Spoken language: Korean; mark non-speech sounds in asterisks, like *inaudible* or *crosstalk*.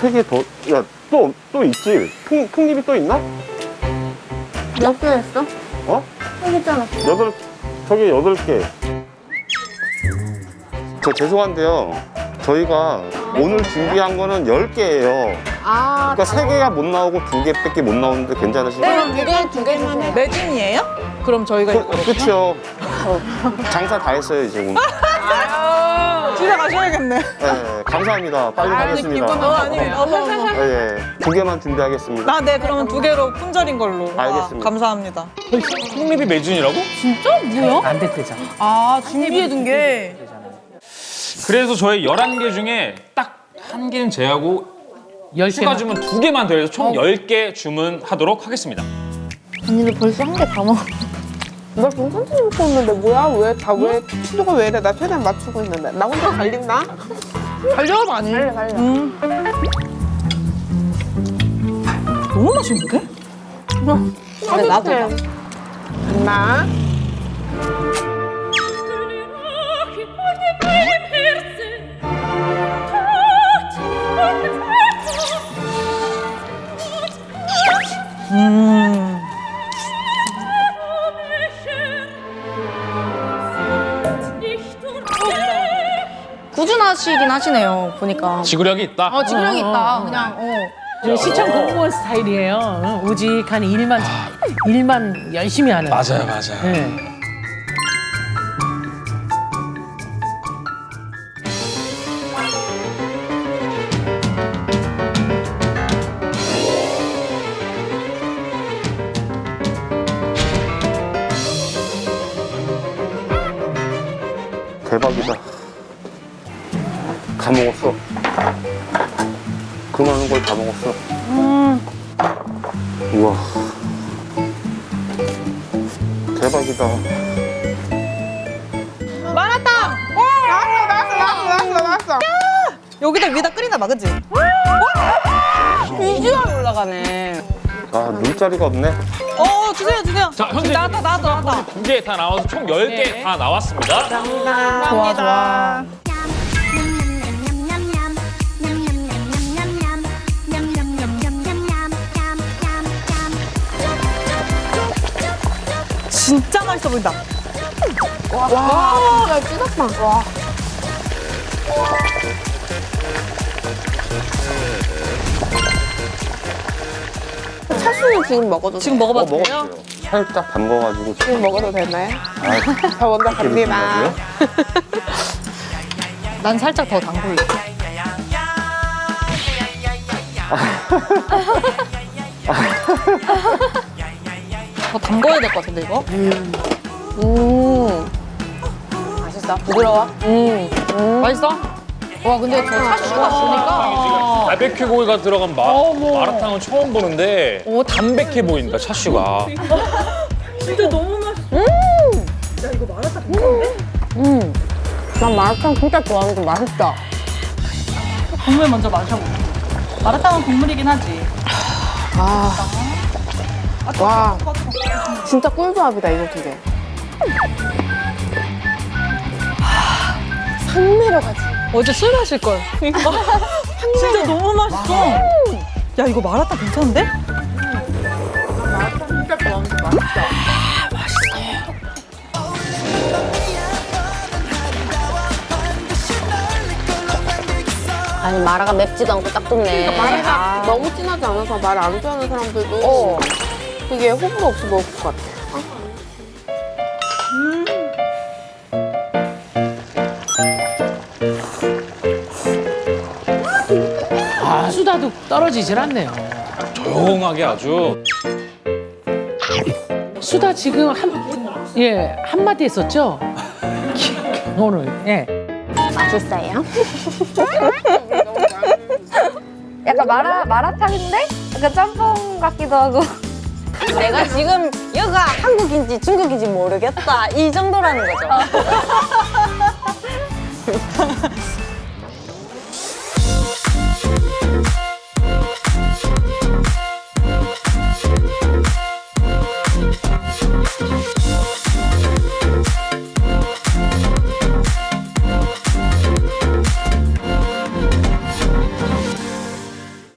세 개 더, 야, 또, 또 있지? 콩, 콩잎이 또 있나? 몇 개 했어? 어? 있잖아. 여덟, 저기 여덟 개. 저 죄송한데요. 저희가 오늘 준비한 거는 10개예요. 아, 그러니까 세 개가 못 나오고 두 개밖에 못 나오는데 괜찮으신가요? 네, 두개 두 개만 해. 매진이에요? 그럼 저희가 그, 그쵸. 장사 다 했어요, 이제 오늘. *laughs* 집에 가셔야겠네. 예, 감사합니다. 빨리 가겠습니다. 어, 아니에요. 어머, 어머. 예, 예. 두 개만 준비하겠습니다. 아, 네, 그러면 두 개로 품절인 걸로. 와, 알겠습니다. 감사합니다. 콩잎이 매진이라고? 안 됐대잖아. 아, 준비해둔 게. 그래서 저희 11개 중에 딱 한 개는 제하고 열 추가. 주문 두 개만 더해서 총 10개 주문하도록 하겠습니다. 언니도 벌써 한 개 다 먹어. 나 지금 천천히 먹고 있는데 뭐야? 왜 다왜 피도가 왜 이래? 나 최대한 맞추고 있는데 나 혼자 갈린다? 달려도 아니에요? 달려, 달려. 음. 너무 맛있는데? 그래, 나도. 나 꾸준하시긴 하시네요, 보니까. 지구력이 있다. 어, 지구력이 있다. 그냥, 어. 저 시청 공무원 스타일이에요. 응, 우직한 일만 일만 열심히 하는. 맞아요, 맞아요. 예. 대박이다. 다 먹었어. 그 많은 걸 다 먹었어. 우와. 대박이다. 마라탕! 나왔어 나왔어 나왔어 나왔어 나왔어. 여기다 위에다 끓이나 봐, 그치? 비주얼 올라가네. 아, 눈자리가 없네. 어, 주세요, 주세요. 자, 현재 나왔다, 나왔다, 나왔다. 두개 다 나와서 총 10개 다 나왔습니다. 좋아, 좋아. 진짜 맛있어 보인다. 와, 진짜 찌닭빵. 와. 차수는 지금 먹어도 지금 돼? 어, 먹어봐도 돼요? 살짝 담궈가지고. 지금 먹어도 되나요? 아, *laughs* 저 먼저 갑니다. 난 살짝 더 담글래. *laughs* 담궈야 될 것 같은데, 이거? 음. 맛있어? 부드러워? 음. 맛있어? 와, 근데 저 차슈가 보니까. 바베큐 고기가 들어간 마, 마라탕은 처음 보는데 오, 담백해 보인다, 차슈가. *laughs* 음. 난 마라탕 진짜 좋아하는데 맛있다. 국물 먼저 마셔보자. 마라탕은 국물이긴 하지. 와 진짜 꿀조합이다 이거 두 개. 산내려가지. 어제 술 마실 걸. *laughs* 진짜 너무 맛있어. 야 이거 마라탕 괜찮은데? 진짜 좋아하는데 맛있다. 아니, 마라가 맵지도 않고 딱 좋네. 마라가 너무 진하지 않아서 말안 좋아하는 사람들도 어. 되게 호불호 없이 먹을 것 같아. 아, 수다도 떨어지질 않네요. 조용하게 아주. 수다 지금 한, 예, 한마디 했었죠? *laughs* 오늘, 예. 맛있어요? *laughs* 약간 마라, 마라탕인데? 약간 짬뽕 같기도 하고. 내가 지금 여가 한국인지 중국인지 모르겠다. 이 정도라는 거죠. *laughs*